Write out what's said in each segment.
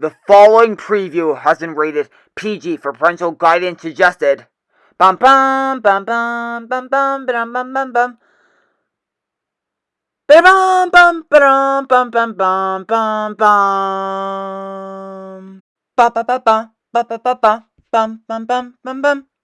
The following preview has been rated PG for parental guidance suggested. Bum bum bum bum bum bum bum bum bum bum. Bum bum bum bum bum bum bum bum. Ba ba ba ba ba ba ba ba bum bum bum bum bum.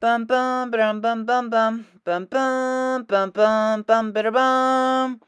bum bum bum bum bum bum bum bum bum bum bum bum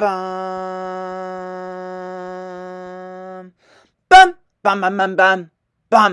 bum. Bum bum bum bum bum